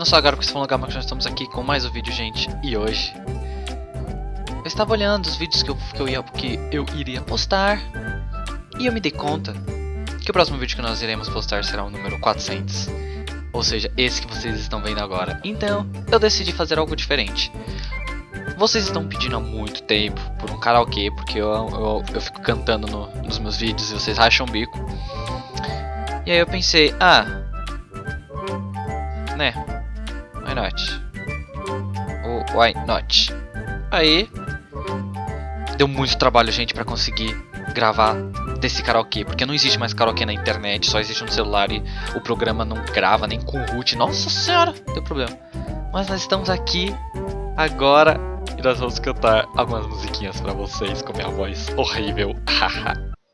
Não só agora porque vocês vão logar, mas nós estamos aqui com mais um vídeo, gente. E hoje... Eu estava olhando os vídeos que eu, que eu, ia, que eu iria postar. E eu me dei conta que o próximo vídeo que nós iremos postar será o número 400. Ou seja, esse que vocês estão vendo agora. Então, eu decidi fazer algo diferente. Vocês estão pedindo há muito tempo por um karaokê, porque eu, eu, eu fico cantando no, nos meus vídeos e vocês racham o bico. E aí eu pensei, ah... Né, Why not? Oh, why not? Aí. Deu muito trabalho, gente, pra conseguir gravar desse karaokê, porque não existe mais karaokê na internet, só existe no celular e o programa não grava nem com root. Nossa senhora, deu problema. Mas nós estamos aqui agora e nós vamos cantar algumas musiquinhas para vocês com minha voz horrível.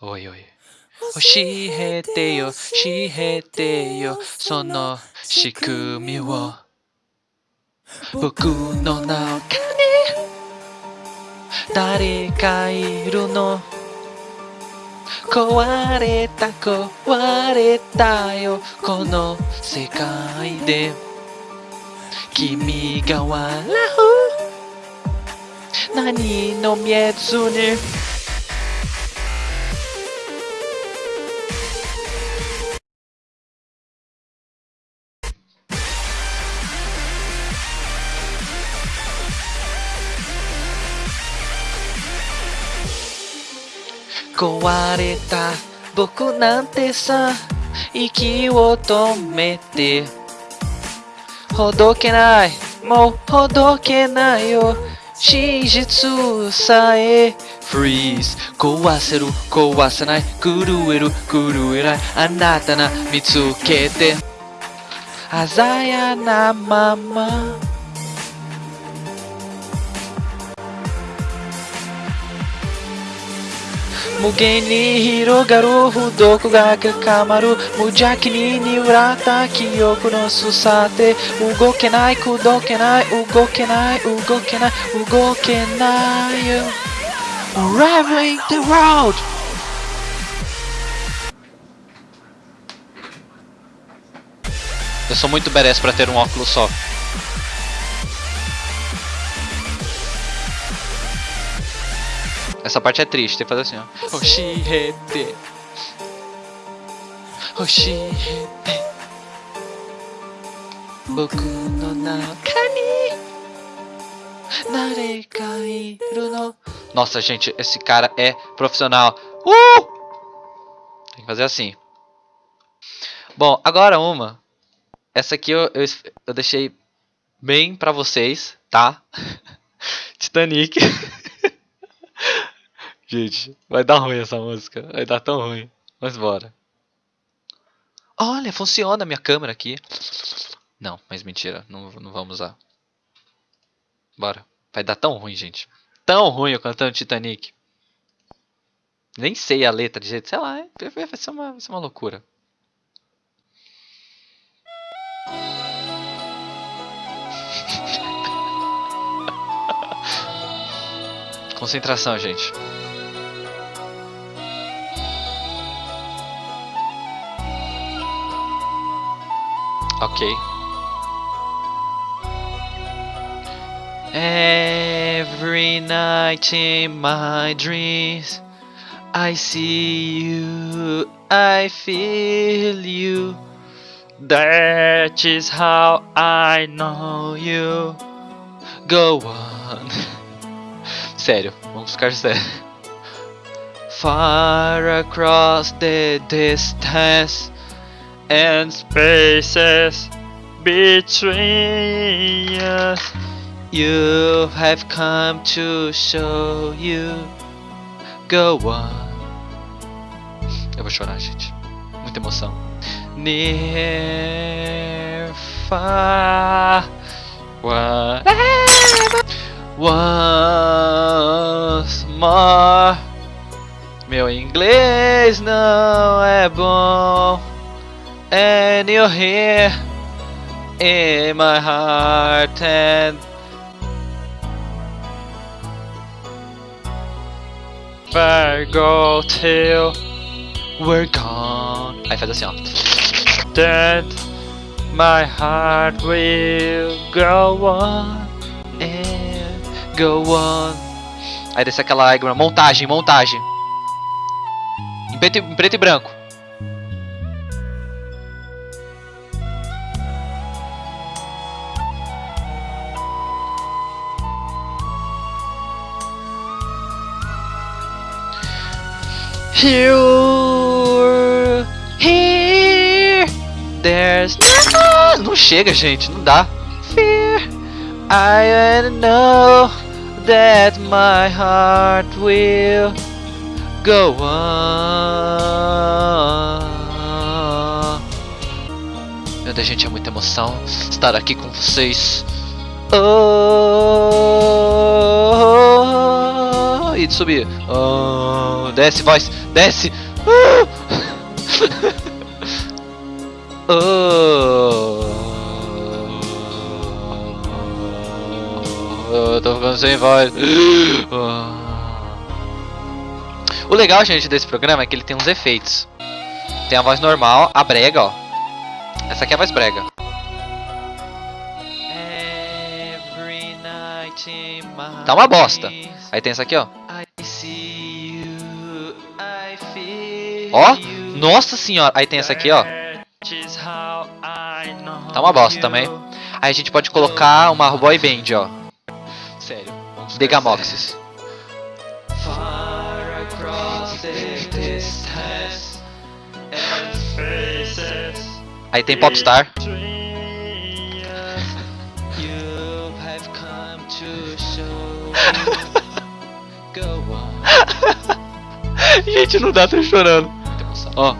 oi, oi. Oh, Oshihete yo, sono shikumi wo. 僕の中に誰かいるの？壊れた壊れたよ。この世界で。君が笑う。何の見えずに。壊れた。僕なんてさ息を止めて。ほどけない。もうほどけないよ。真実さえ。Freeze 壊せる壊せない。震える震えない。あなたな見つけて。鮮やなまま。無限に広がる不読が深まる無邪気ににらった記憶のすさて動けない口説けない動けない動けない動けないよ Arriving the world Eu sou muito badass pra ter um óculos só. Essa parte é triste, tem que fazer assim, ó. Oshihete. Oshihete. Boku no no. Nossa, gente, esse cara é profissional. Uh! Tem que fazer assim. Bom, agora uma. Essa aqui eu, eu, eu deixei bem pra vocês, tá? Titanic. Gente, vai dar ruim essa música. Vai dar tão ruim. Mas bora. Olha, funciona a minha câmera aqui. Não, mas mentira. Não, não vamos usar. Bora. Vai dar tão ruim, gente. Tão ruim eu cantando Titanic. Nem sei a letra de jeito. Sei lá. Vai ser uma, vai ser uma loucura. Concentração, gente. Ok. Every night in my dreams I see you, I feel you. That is how I know you. Go on. Sério, vamos ficar sério. Far across the distance and spaces between us. You have come to show you. Go on. Eu vou chorar, gente. Muita emoção. Near, far. Once more. Meu inglês não é bom. And you're here in my heart and I go till we're gone. Aí faz assim, ó. That my heart will go on and go on. Aí desce aquela. Montagem, montagem. Em preto, em preto e branco. Here, here, there's no... Não chega, gente, não dá. Fear, I know that my heart will go on. Meu Deus, gente, é muita emoção estar aqui com vocês. Oh, e de subir. Oh, desce, voz, desce. Uh. oh, eu tô ficando sem voz. O legal, gente, desse programa é que ele tem uns efeitos. Tem a voz normal, a brega, ó. Essa aqui é a voz brega. Tá uma bosta. Aí tem essa aqui, ó. Ó, nossa senhora. Aí tem essa aqui, ó. Tá uma bosta também. Aí a gente pode colocar uma boy band, ó. Sério. Degamoxis. Aí tem Popstar. Gente, não dá, tô chorando. Ó.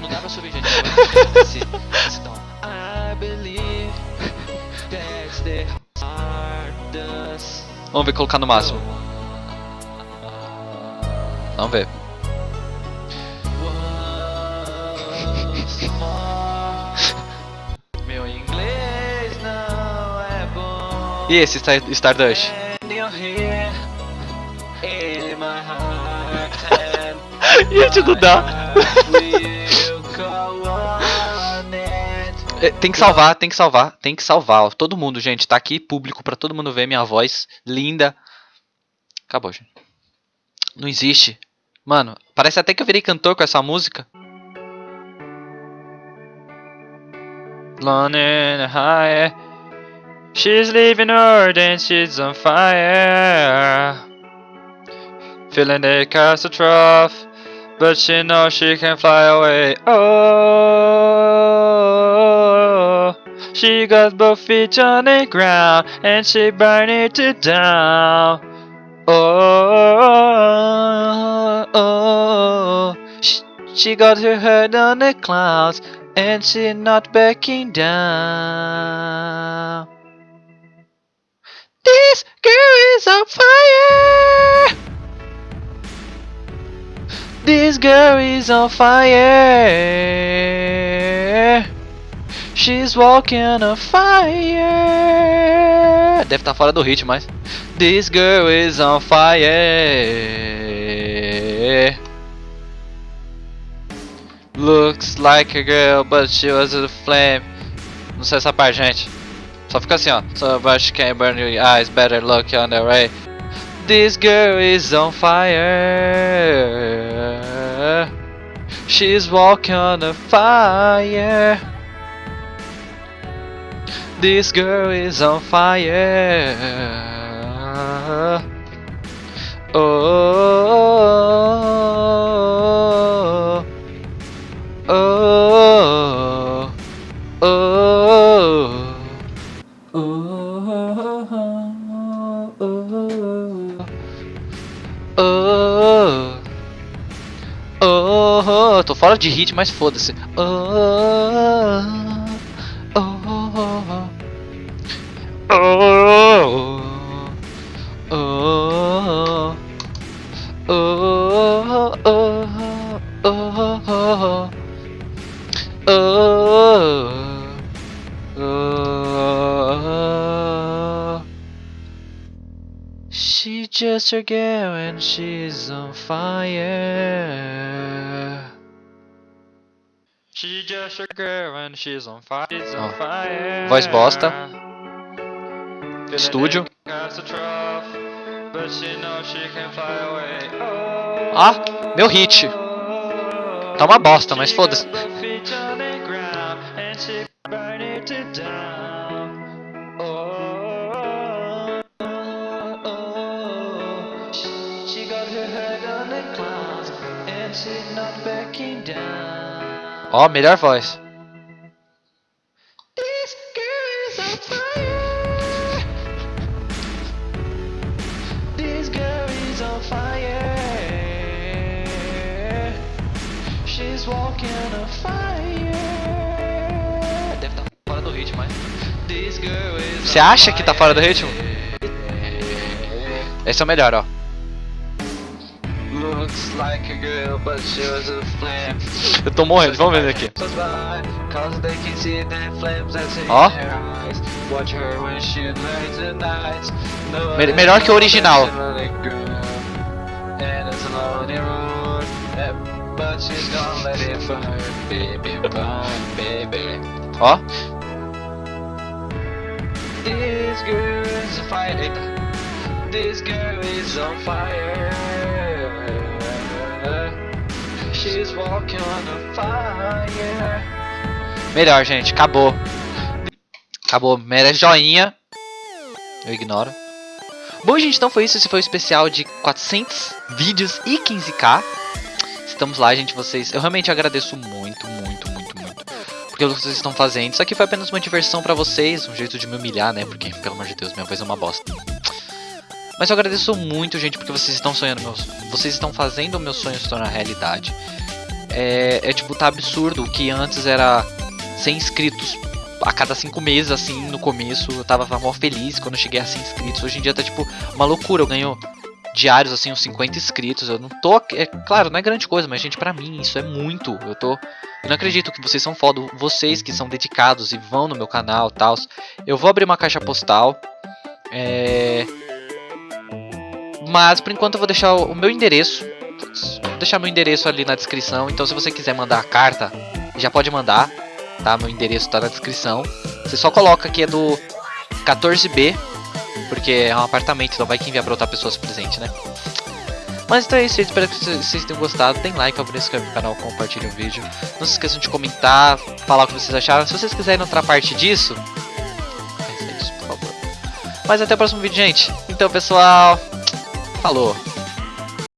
Não dá pra subir, gente. Esse, esse tom. Vamos ver colocar no máximo. Vamos ver. Meu inglês não é bom. E esse Star Stardust? Gente, não dá. É, tem que salvar, tem que salvar, tem que salvar. Todo mundo, gente, tá aqui público pra todo mundo ver minha voz linda. Acabou, gente. Não existe. Mano, parece até que eu virei cantor com essa música. And high. She's leaving her, then she's on fire. Feeling the catastrophe, but she knows she can fly away. Oh, she got both feet on the ground, and she burned it to down. Oh, oh, oh, Sh- she got her head on the clouds, and she not backing down. This girl is on fire. This girl is on fire. She's walking on fire. Deve estar fora do ritmo, mas. This girl is on fire. Looks like a girl, but she was a flame. Não sei essa parte, gente. Só fica assim, ó. So much can burn your eyes, better look on the way. This girl is on fire. She's walking on fire. This girl is on fire. Oh, oh, oh, de hit, mas foda-se. Oh, oh, oh, oh. She just a girl and she's on fire. Just a girl and she's on fire. She's on Ó, fire. voz bosta. Estúdio. Ah, meu hit. Tá uma bosta, mas foda-se. Walking on fire. Deve estar fora do ritmo, mas. This girl is Você acha que tá fora do ritmo? Esse é o melhor, ó. Looks like a girl, but she was a flame. Eu tô morrendo, vamos ver aqui. Ó. Me- melhor que o original. Ó. This girl is on fire. Eita. This girl is on fire. Melhor, gente. Acabou. Acabou. Merece joinha. Eu ignoro. Bom, gente, então foi isso. Esse foi o especial de 400 vídeos e 15k. Estamos lá, gente. Vocês. Eu realmente agradeço muito, muito, muito, muito. Porque o que vocês estão fazendo. Isso aqui foi apenas uma diversão pra vocês. Um jeito de me humilhar, né? Porque, pelo amor de Deus, minha voz é uma bosta. Mas eu agradeço muito, gente, porque vocês estão sonhando meus. Vocês estão fazendo o meu sonho se tornar realidade. É, é tipo, tá absurdo o que antes era 100 inscritos a cada 5 meses, assim, no começo. Eu tava mó feliz quando eu cheguei a 100 inscritos. Hoje em dia tá tipo uma loucura. Eu ganho diários, assim, uns 50 inscritos. Eu não tô. É claro, não é grande coisa, mas, gente, pra mim isso é muito. Eu tô. Eu não acredito que vocês são foda. Vocês que são dedicados e vão no meu canal e tal. Eu vou abrir uma caixa postal. É. Mas por enquanto eu vou deixar o o meu endereço. Vou deixar meu endereço ali na descrição. Então se você quiser mandar a carta, já pode mandar. Tá? Meu endereço tá na descrição. Você só coloca que é do 14B. Porque é um apartamento, então vai que enviar pra outra pessoa esse presente, né? Mas então é isso. Espero que vocês tenham gostado. Tem like, se no canal, compartilha o vídeo. Não se esqueçam de comentar, falar o que vocês acharam. Se vocês quiserem outra parte disso, pensa isso, por favor. Mas até o próximo vídeo, gente. Então, pessoal, falou.